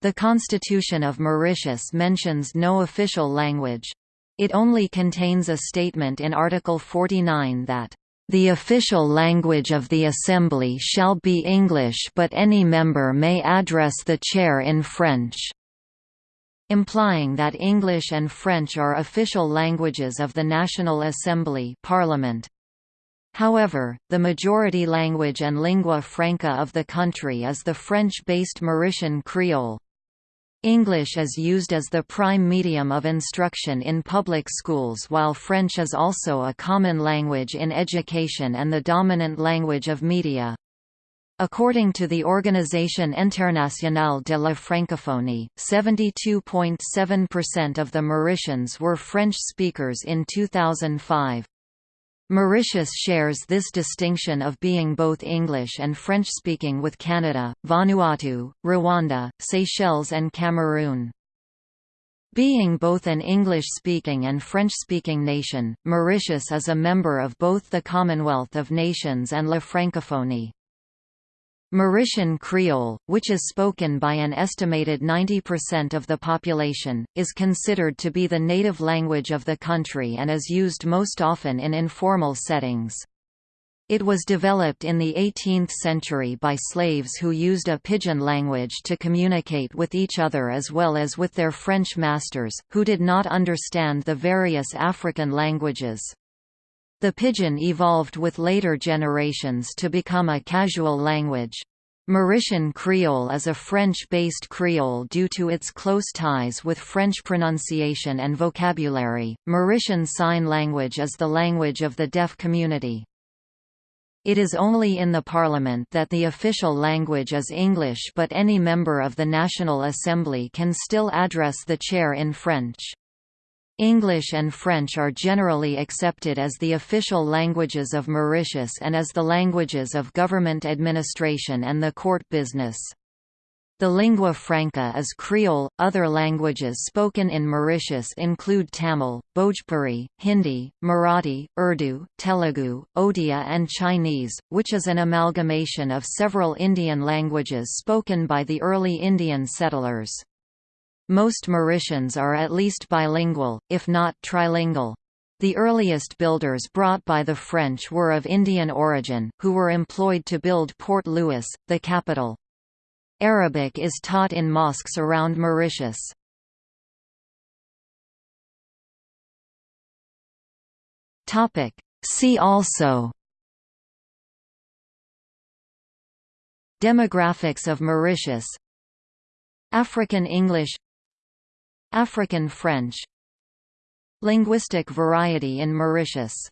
The Constitution of Mauritius mentions no official language. It only contains a statement in Article 49 that the official language of the Assembly shall be English but any member may address the chair in French", implying that English and French are official languages of the National Assembly Parliament. However, the majority language and lingua franca of the country is the French-based Mauritian Creole. English is used as the prime medium of instruction in public schools while French is also a common language in education and the dominant language of media. According to the Organisation Internationale de la Francophonie, 72.7% of the Mauritians were French speakers in 2005. Mauritius shares this distinction of being both English and French-speaking with Canada, Vanuatu, Rwanda, Seychelles and Cameroon. Being both an English-speaking and French-speaking nation, Mauritius is a member of both the Commonwealth of Nations and La Francophonie. Mauritian Creole, which is spoken by an estimated 90% of the population, is considered to be the native language of the country and is used most often in informal settings. It was developed in the 18th century by slaves who used a pidgin language to communicate with each other as well as with their French masters, who did not understand the various African languages. The pidgin evolved with later generations to become a casual language. Mauritian Creole is a French-based Creole due to its close ties with French pronunciation and vocabulary. Mauritian Sign Language is the language of the deaf community. It is only in the parliament that the official language is English but any member of the National Assembly can still address the chair in French. English and French are generally accepted as the official languages of Mauritius and as the languages of government administration and the court business. The lingua franca is Creole. Other languages spoken in Mauritius include Tamil, Bhojpuri, Hindi, Marathi, Urdu, Telugu, Odia, and Chinese, which is an amalgamation of several Indian languages spoken by the early Indian settlers. Most Mauritians are at least bilingual, if not trilingual. The earliest builders brought by the French were of Indian origin, who were employed to build Port Louis, the capital. Arabic is taught in mosques around Mauritius. See also Demographics of Mauritius African English African French. Linguistic variety in Mauritius